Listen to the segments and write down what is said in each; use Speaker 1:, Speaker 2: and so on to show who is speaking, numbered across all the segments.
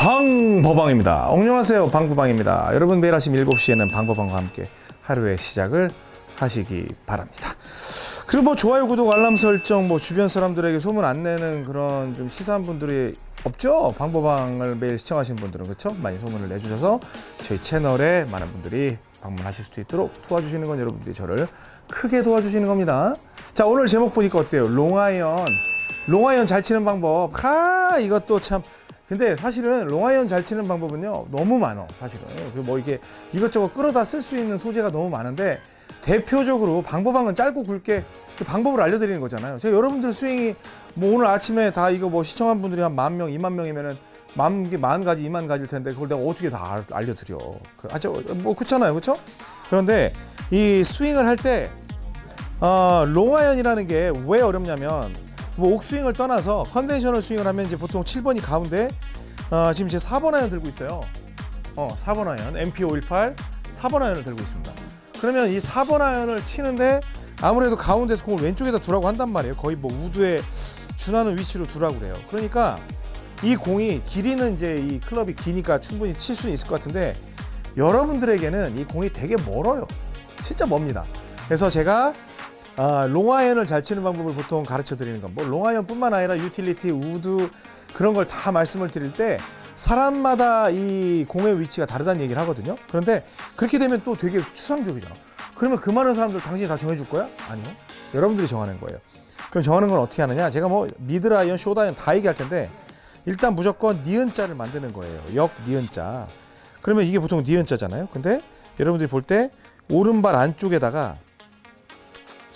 Speaker 1: 방버방입니다. 안녕하세요. 방버방입니다. 여러분 매일 아침 7시에는 방버방과 함께 하루의 시작을 하시기 바랍니다. 그리고 뭐 좋아요, 구독, 알람 설정, 뭐 주변 사람들에게 소문 안 내는 그런 좀 치사한 분들이 없죠? 방버방을 매일 시청하시는 분들은 그렇죠? 많이 소문을 내주셔서 저희 채널에 많은 분들이 방문하실 수 있도록 도와주시는 건 여러분들이 저를 크게 도와주시는 겁니다. 자 오늘 제목 보니까 어때요? 롱아이언 long iron 잘 치는 방법 하 이것도 참 근데 사실은 long iron 잘 치는 방법은요 너무 많어 사실은. 그뭐 이게 이것저것 끌어다 쓸 수 있는 소재가 너무 많은데 대표적으로 방법은 짧고 굵게 그 방법을 알려드리는 거잖아요. 제가 여러분들 스윙이 뭐 오늘 아침에 다 이거 뭐 시청한 분들이 한 만 명, 이만 명이면은 만 개, 만 가지, 이만 가지일 텐데 그걸 내가 어떻게 다 알- 알려드려. 그, 아, 저, 뭐 그렇잖아요. 그렇죠? 그런데 이 스윙을 할때 어, long iron이라는 게 왜 어렵냐면 뭐 옥스윙을 떠나서 conventional 스윙을 하면 이제 보통 7번이 가운데 어, 지금 제 4번 아이언 들고 있어요. 어, 4번 아이언 MP518 4번 아이언을 들고 있습니다. 그러면 이 4번 아이언을 치는데 아무래도 가운데서 공을 왼쪽에다 두라고 한단 말이에요. 거의 뭐 우드에 준하는 위치로 두라고 그래요. 그러니까 이 공이 길이는 이제 이 클럽이 기니까 충분히 칠 수는 있을 것 같은데 여러분들에게는 이 공이 되게 멀어요. 진짜 멉니다. 그래서 제가 아, long iron을 잘 치는 방법을 보통 가르쳐 드리는 건뭐 long iron뿐만 아니라 유틸리티, 우드 그런 걸 다 말씀을 드릴 때 사람마다 이 공의 위치가 다르다는 얘기를 하거든요. 그런데 그렇게 되면 또 되게 추상적이잖아. 그러면 그 많은 사람들 당신이 다 정해줄 거야? 아니요. 여러분들이 정하는 거예요. 그럼 정하는 건 어떻게 하느냐? 제가 뭐 middle iron, short iron 다 얘기할 텐데 일단 무조건 니은자를 만드는 거예요. 역 니은자. 그러면 이게 보통 니은자잖아요. 근데 여러분들이 볼 때 오른발 안쪽에다가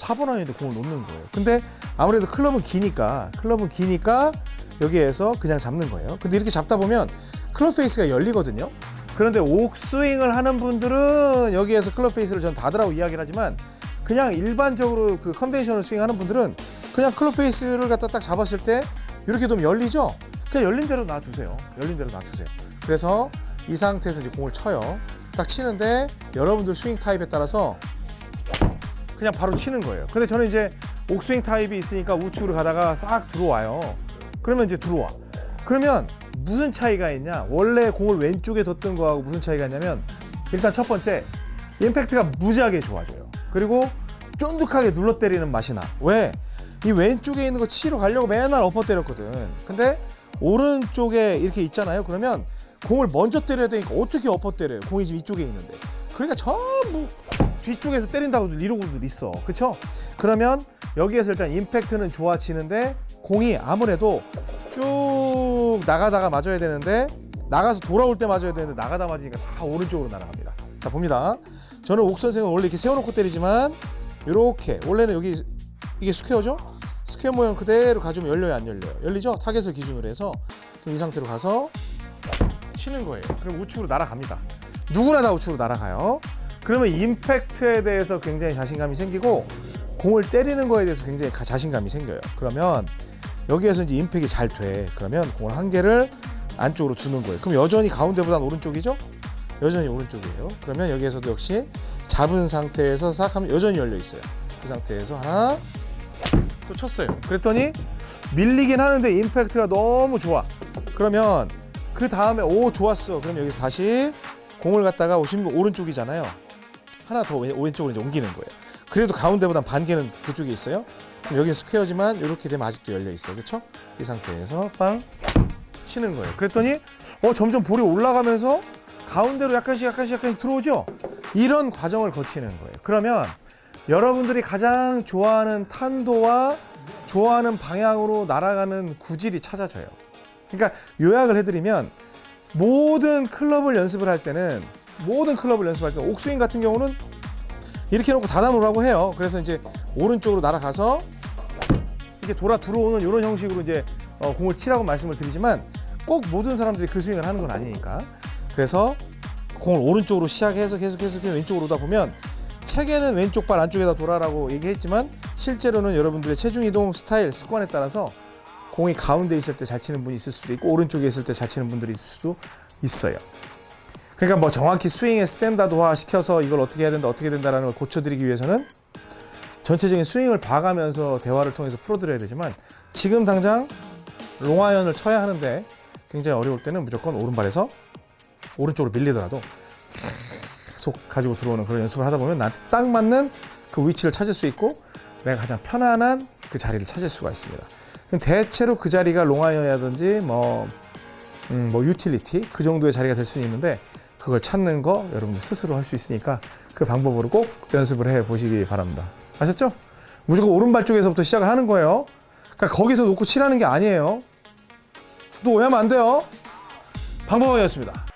Speaker 1: 4번 아이언에 공을 놓는 거예요. 근데 아무래도 클럽은 기니까 클럽은 기니까 여기에서 그냥 잡는 거예요. 근데 이렇게 잡다 보면 club face가 열리거든요. 그런데 옥스윙을 하는 분들은 여기에서 club face를 전 닫으라고 이야기를 하지만 그냥 일반적으로 그 conventional 스윙 하는 분들은 그냥 클럽 페이스를 갖다 딱 잡았을 때 이렇게 되면 열리죠? 그냥 열린 대로 놔두세요. 열린 대로 놔두세요. 그래서 이 상태에서 이제 공을 쳐요. 딱 치는데 여러분들 스윙 타입에 따라서 그냥 바로 치는 거예요. 근데 저는 이제 옥스윙 타입이 있으니까 우측으로 가다가 싹 들어와요. 그러면 이제 들어와. 그러면 무슨 차이가 있냐? 원래 공을 왼쪽에 뒀던 거하고 무슨 차이가 있냐면 일단 첫 번째 임팩트가 무지하게 좋아져요. 그리고 쫀득하게 눌러 때리는 맛이 나. 왜? 이 왼쪽에 있는 거 치러 가려고 맨날 엎어 때렸거든. 근데 오른쪽에 이렇게 있잖아요. 그러면 공을 먼저 때려야 되니까 어떻게 엎어 때려요? 공이 지금 이쪽에 있는데. 그러니까 전부 뒤쪽에서 때린다고 이러고들 있어. 그쵸? 그러면 여기에서 일단 임팩트는 좋아지는데 공이 아무래도 쭉 나가다가 맞아야 되는데 나가서 돌아올 때 맞아야 되는데 나가다 맞으니까 다 오른쪽으로 날아갑니다. 자 봅니다. 저는 옥 선생은 원래 이렇게 세워놓고 때리지만 이렇게 원래는 여기 이게 square죠? square 모양 그대로 가지면 열려요 안 열려요? 열리죠? 타겟을 기준으로 해서 그럼 이 상태로 가서 치는 거예요. 그럼 우측으로 날아갑니다. 누구나 다 우측으로 날아가요. 그러면 임팩트에 대해서 굉장히 자신감이 생기고 공을 때리는 거에 대해서 굉장히 가- 자신감이 생겨요. 그러면 여기에서 이제 임팩이 잘 돼. 그러면 공을 한 개를 안쪽으로 주는 거예요. 그럼 여전히 가운데보단 오른쪽이죠? 여전히 오른쪽이에요. 그러면 여기에서도 역시 잡은 상태에서 싹 하면 여전히 열려 있어요. 그 상태에서 하나 또 쳤어요. 그랬더니 밀리긴 하는데 임팩트가 너무 좋아. 그러면 그 다음에 오 좋았어. 그럼 여기서 다시 공을 갖다가 오신 분 오른쪽이잖아요. 하나 더 왼- 왼쪽으로 이제 옮기는 거예요. 그래도 가운데보다 반 개는 그쪽에 있어요. 그럼 여기 스퀘어지만 이렇게 되면 아직도 열려 있어요. 그렇죠? 이 상태에서 빵 치는 거예요. 그랬더니 어 점점 볼이 올라가면서 가운데로 약간씩 약간씩 약간씩 들어오죠. 이런 과정을 거치는 거예요. 그러면 여러분들이 가장 좋아하는 탄도와 좋아하는 방향으로 날아가는 구질이 찾아져요. 그러니까 요약을 해드리면 모든 클럽을 연습을 할 때는 모든 클럽을 연습할 때 옥스윙 같은 경우는 이렇게 놓고 닫아 놓으라고 해요. 그래서 이제 오른쪽으로 날아가서 이렇게 돌아 들어오는 이런 형식으로 이제 어, 공을 치라고 말씀을 드리지만 꼭 모든 사람들이 그 스윙을 하는 건 아니니까. 그래서 공을 오른쪽으로 시작해서 계속 계속 왼쪽으로 오다 보면 책에는 왼쪽 발 안쪽에다 두라고 얘기했지만 실제로는 여러분들의 체중 이동 스타일 습관에 따라서 공이 가운데 있을 때 잘 치는 분이 있을 수도 있고 오른쪽에 있을 때 잘 치는 분들이 있을 수도 있어요. 그러니까 뭐 정확히 스윙의 스탠다드화 시켜서 이걸 어떻게 해야 된다 어떻게 된다라는 걸 고쳐드리기 위해서는 전체적인 스윙을 봐가면서 대화를 통해서 풀어드려야 되지만 지금 당장 롱아이언을 쳐야 하는데 굉장히 어려울 때는 무조건 오른발에서 오른쪽으로 밀리더라도 계속 가지고 들어오는 그런 연습을 하다 보면 나한테 딱 맞는 그 위치를 찾을 수 있고 내가 가장 편안한 그 자리를 찾을 수가 있습니다. 대체로 그 자리가 롱아이언이라든지 뭐, 음, 뭐 유틸리티 그 정도의 자리가 될 수는 있는데 그걸 찾는 거 여러분들 스스로 할 수 있으니까 그 방법으로 꼭 연습을 해 보시기 바랍니다. 아셨죠? 무조건 오른발 쪽에서부터 시작을 하는 거예요. 그러니까 거기서 놓고 치라는 게 아니에요. 또 오해하면 안 돼요. 방법이었습니다.